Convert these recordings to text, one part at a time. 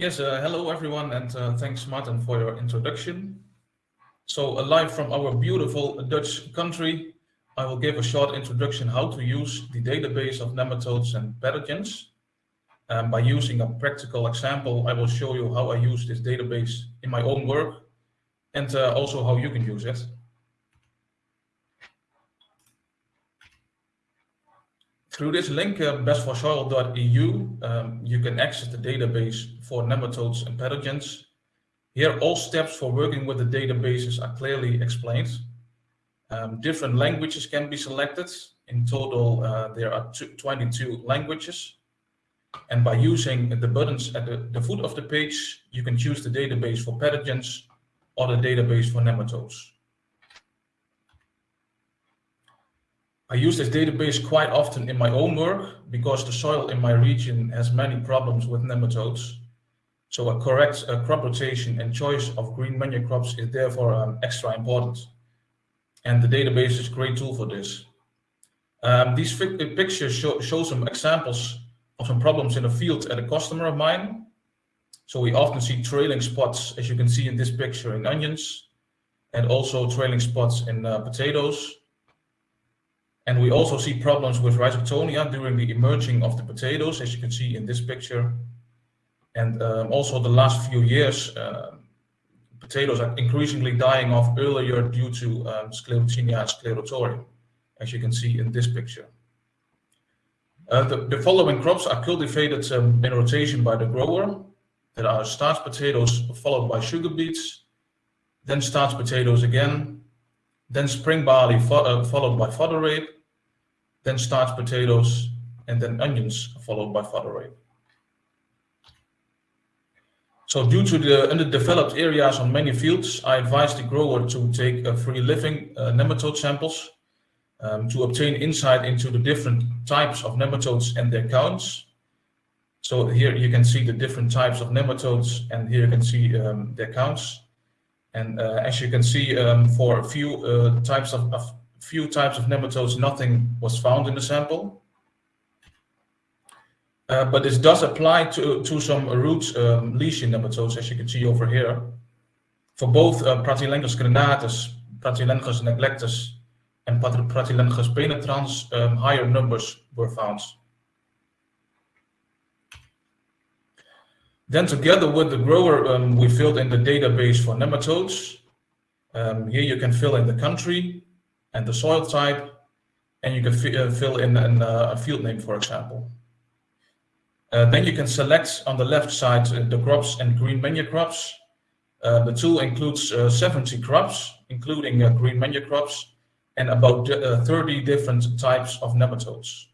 Yes, uh, hello everyone, and uh, thanks Martin for your introduction. So, uh, live from our beautiful Dutch country, I will give a short introduction how to use the database of nematodes and pathogens. Um, by using a practical example, I will show you how I use this database in my own work and uh, also how you can use it. Through this link, uh, bestforsoil.eu, um, you can access the database for nematodes and pathogens. Here, all steps for working with the databases are clearly explained. Um, different languages can be selected. In total, uh, there are 22 languages. And by using the buttons at the, the foot of the page, you can choose the database for pathogens or the database for nematodes. I use this database quite often in my own work because the soil in my region has many problems with nematodes. So a correct uh, crop rotation and choice of green manure crops is therefore um, extra important. And the database is a great tool for this. Um, these pictures show, show some examples of some problems in the field at a customer of mine. So we often see trailing spots, as you can see in this picture, in onions, and also trailing spots in uh, potatoes. And we also see problems with rhizoctonia during the emerging of the potatoes, as you can see in this picture. And um, also the last few years, uh, potatoes are increasingly dying off earlier due to um, sclerotinia sclerotiorum, as you can see in this picture. Uh, the, the, following crops are cultivated um, in rotation by the grower. There are starch potatoes followed by sugar beets, then starch potatoes again, then spring barley fo uh, followed by fodder rape, then starch potatoes, and then onions, followed by fodder rape. So due to the underdeveloped areas on many fields, I advise the grower to take a free living uh, nematode samples um, to obtain insight into the different types of nematodes and their counts. So here you can see the different types of nematodes and here you can see um, their counts. And uh, as you can see, um, for a few uh, types of, few types of nematodes, nothing was found in the sample. Uh, but this does apply to, to some root um, lesion nematodes, as you can see over here. For both uh, Pratylenchus crenatus, Pratylenchus neglectus, and Pratylenchus penetrans, um, higher numbers were found. Then together with the grower, um, we filled in the database for nematodes. Um, here you can fill in the country, and the soil type, and you can uh, fill in uh, a field name, for example. Uh, then you can select on the left side uh, the crops and green manure crops. Uh, the tool includes uh, 70 crops, including green manure crops, and about 30 different types of nematodes.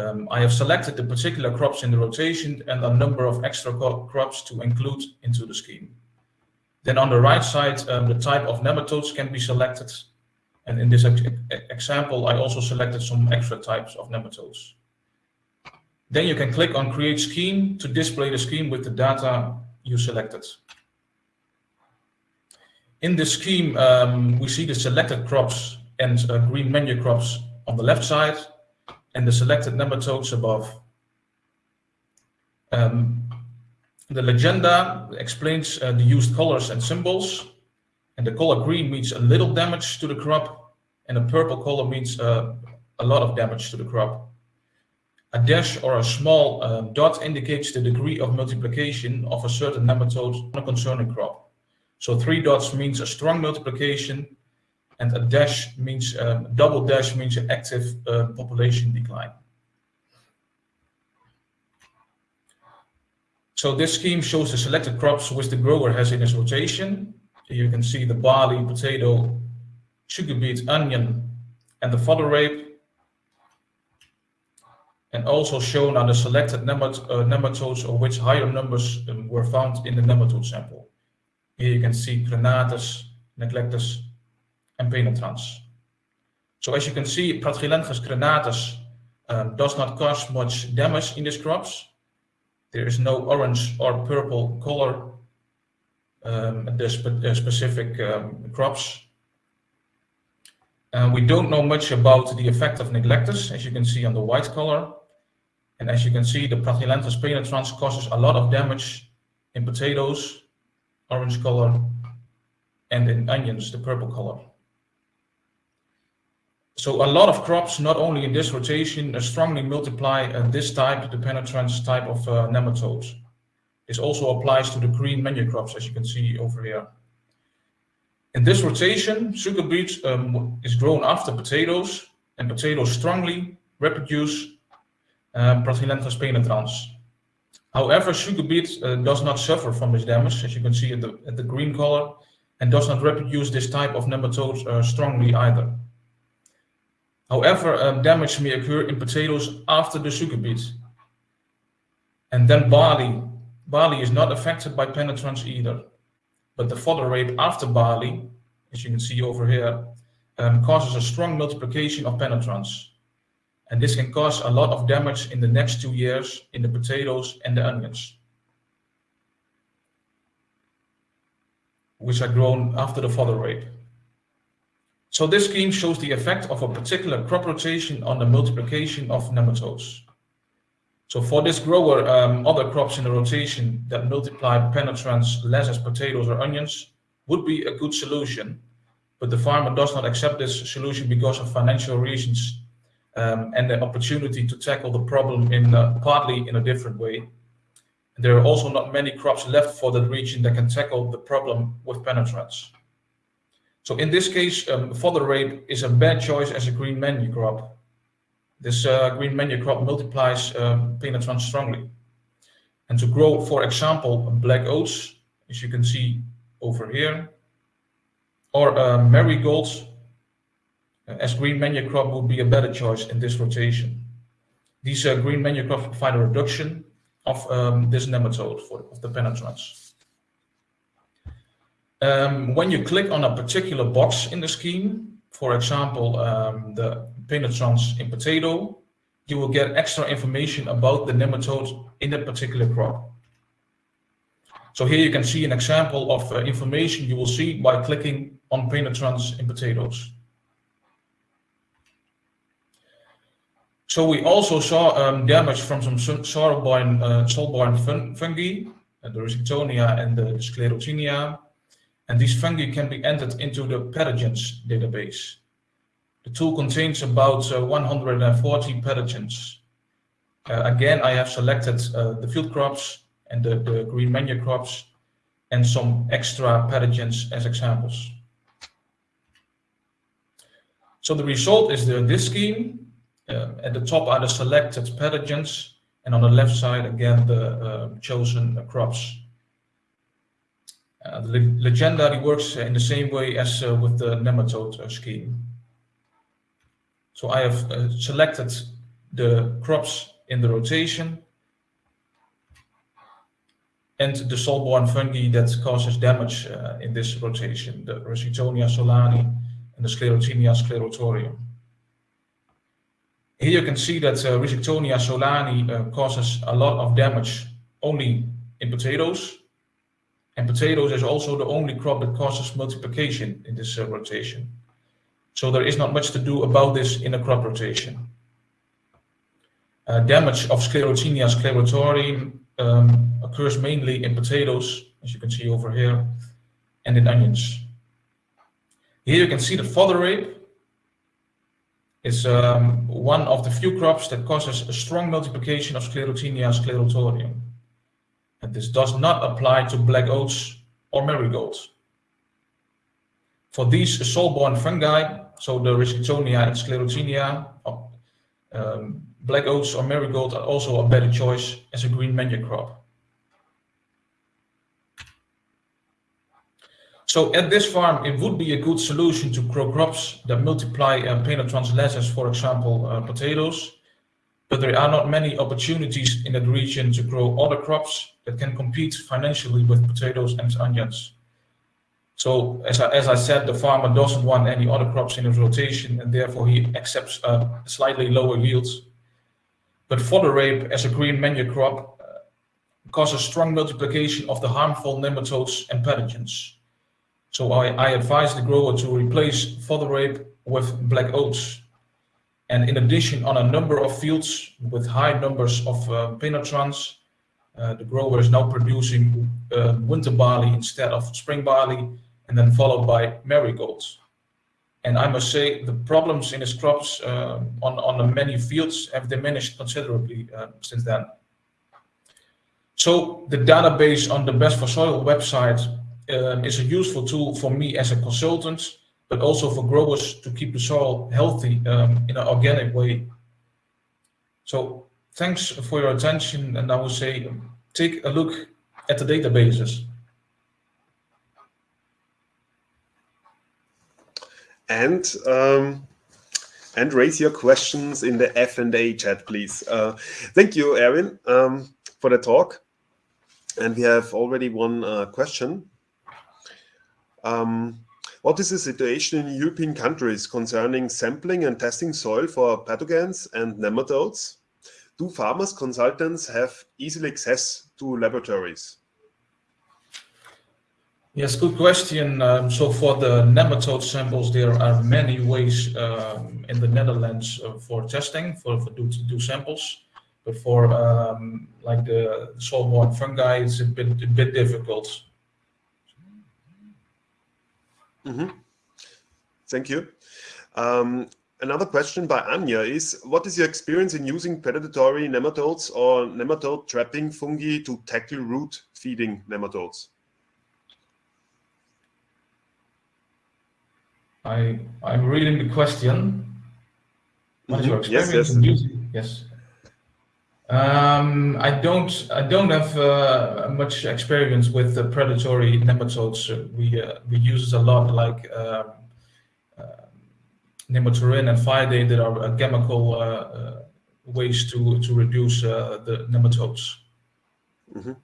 Um, I have selected the particular crops in the rotation and a number of extra crops to include into the scheme. Then on the right side, um, the type of nematodes can be selected and in this ex example, I also selected some extra types of nematodes. Then you can click on Create Scheme to display the scheme with the data you selected. In this scheme, um, we see the selected crops and uh, green manure crops on the left side and the selected nematodes above. Um, the legenda explains uh, the used colors and symbols, and the color green means a little damage to the crop, and a purple color means uh, a lot of damage to the crop. A dash or a small uh, dot indicates the degree of multiplication of a certain nematode on a concerning crop. So three dots means a strong multiplication, and a dash means um, double dash means an active uh, population decline. So this scheme shows the selected crops which the grower has in his rotation. You can see the barley, potato, sugar beet, onion, and the fodder rape. And also shown are the selected nemat uh, nematodes of which higher numbers um, were found in the nematode sample. Here you can see Crenatus, Neglectus, and Penetrans. So as you can see, Pratylenchus crenatus um, does not cause much damage in these crops. There is no orange or purple color um, the spe uh, specific um, crops. Uh, we don't know much about the effect of neglectus, as you can see on the white color. And as you can see, the Pratylenchus penetrans causes a lot of damage in potatoes, orange color, and in onions, the purple color. So a lot of crops, not only in this rotation, uh, strongly multiply uh, this type, the penetrans type of uh, nematodes. This also applies to the green manure crops, as you can see over here. In this rotation, sugar beet um, is grown after potatoes, and potatoes strongly reproduce uh, penetrans. However, sugar beet uh, does not suffer from this damage, as you can see at the, at the green color, and does not reproduce this type of nematodes uh, strongly either. However, um, damage may occur in potatoes after the sugar beet. And then barley. Barley is not affected by penetrans either. But the fodder rape after barley, as you can see over here, um, causes a strong multiplication of penetrans. And this can cause a lot of damage in the next two years in the potatoes and the onions, which are grown after the fodder rape. So this scheme shows the effect of a particular crop rotation on the multiplication of nematodes. So for this grower, um, other crops in the rotation that multiply penetrans less as potatoes or onions would be a good solution. But the farmer does not accept this solution because of financial reasons um, and the opportunity to tackle the problem in uh, partly in a different way. There are also not many crops left for that region that can tackle the problem with penetrans. So in this case, um, fodder rape is a bad choice as a green manure crop. This uh, green manure crop multiplies um, penetrans strongly. And to grow, for example, black oats, as you can see over here, or uh, marigolds, uh, as green manure crop would be a better choice in this rotation. These uh, green manure crops provide a reduction of um, this nematode for, of the penetrans. Um, when you click on a particular box in the scheme, for example, um, the penetrans in potato, you will get extra information about the nematodes in that particular crop. So here you can see an example of uh, information you will see by clicking on penetrans in potatoes. So we also saw um, damage from some soil-borne uh, fun fungi, uh, the Rhizoctonia and the Sclerotinia, and these fungi can be entered into the pathogens database. The tool contains about uh, 140 pathogens. Uh, again, I have selected uh, the field crops and the, the green manure crops and some extra pathogens as examples. So the result is the, this scheme. Uh, at the top are the selected pathogens and on the left side again the uh, chosen crops. Uh, the legendary works in the same way as uh, with the nematode uh, scheme. So I have selected the crops in the rotation and the soil-borne fungi that causes damage uh, in this rotation, the Rhizoctonia solani and the Sclerotinia sclerotiorum. Here you can see that uh, solani uh, causes a lot of damage only in potatoes, and potatoes is also the only crop that causes multiplication in this uh, rotation. So there is not much to do about this in a crop rotation. Uh, damage of Sclerotinia sclerotiorum um, occurs mainly in potatoes, as you can see over here, and in onions. Here you can see the fodder rape is um, one of the few crops that causes a strong multiplication of Sclerotinia sclerotiorum. And this does not apply to black oats or marigolds. For these soil-borne fungi, so the Rhizoctonia and Sclerotinia, um, black oats or marigold are also a better choice as a green manure crop. So at this farm, it would be a good solution to grow crops that multiply less as, for example, uh, potatoes, but there are not many opportunities in that region to grow other crops that can compete financially with potatoes and onions. So as I, as I said, the farmer doesn't want any other crops in his rotation and therefore he accepts slightly lower yields. But fodder rape as a green manure crop uh, causes strong multiplication of the harmful nematodes and pathogens. So I, I advise the grower to replace fodder rape with black oats and in addition, on a number of fields with high numbers of uh, penetrans, Uh, the grower is now producing uh, winter barley instead of spring barley, and then followed by marigolds. And I must say the problems in his crops uh, on, on the many fields have diminished considerably uh, since then. So the database on the Best for Soil website uh, is a useful tool for me as a consultant, but also for growers to keep the soil healthy um, in an organic way. So thanks for your attention, and I will say take a look at the databases. And um, and raise your questions in the F&A chat, please. Uh, thank you, Erwin, um, for the talk. And we have already one uh, question. Um, what is the situation in European countries concerning sampling and testing soil for pathogens and nematodes? Do farmers consultants have easy access to laboratories? Yes, good question. Um, so for the nematode samples, there are many ways um, in the Netherlands uh, for testing, for, for do, do samples. But for um, like the soil-borne fungi, it's a bit, a bit difficult. Mm -hmm. Thank you. Um, another question by Anya is, what is your experience in using predatory nematodes or nematode trapping fungi to tackle root feeding nematodes? I, I'm reading the question. What is your mm-hmm. experience yes, yes. in using? Yes. Um, I don't. I don't have uh, much experience with the predatory nematodes. We uh, we use a lot like um, uh, Nemathorin and Vydate that are uh, chemical uh, uh, ways to to reduce the nematodes. Mm -hmm.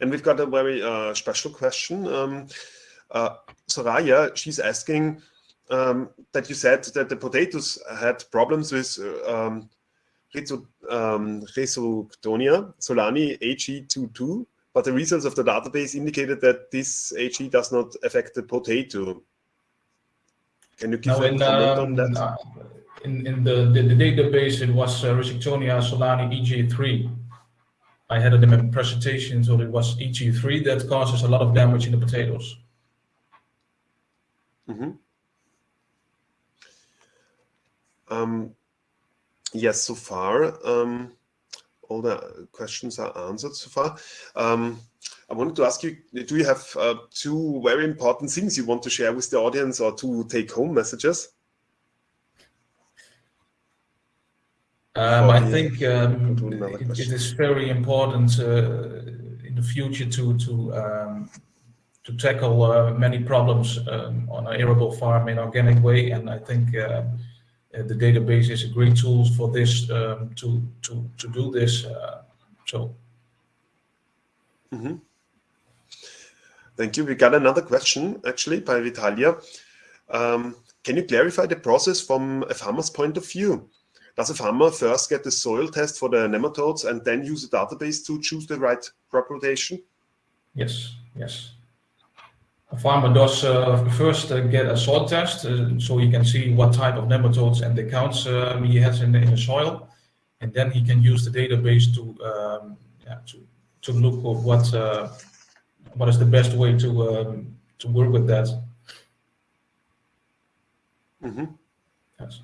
And we've got a very special question. Um, Soraya, she's asking um, that you said that the potatoes had problems with um, um, Rhizoctonia solani HE22, but the results of the database indicated that this HE does not affect the potato. Can you give no, a in, comment um, on that? Uh, in, in the, the, the, database, it was uh, solani AG3. I had it in my presentation, so it was AG3 that causes a lot of damage in the potatoes. Mm -hmm. um, yes, so far, um, all the questions are answered so far. Um, I wanted to ask you, do you have uh, two very important things you want to share with the audience or two take-home messages? Um, I think um, it, it is very important uh, in the future to to um, to tackle uh, many problems um, on an arable farm in organic way, and I think uh, uh, the database is a great tool for this um, to to to do this. Uh, so. Mm -hmm. Thank you. We got another question actually by Vitalia. Um, can you clarify the process from a farmer's point of view? Does a farmer first get the soil test for the nematodes and then use a database to choose the right crop rotation? Yes, yes a farmer does uh, first uh, get a soil test uh, so he can see what type of nematodes and the counts um, he has in the, in the soil and then he can use the database to um, yeah, to to look at what uh, what is the best way to um, to work with that. Mm -hmm. Yes.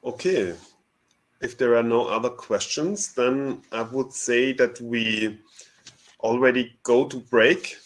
Okay. If there are no other questions, then I would say that we already go to break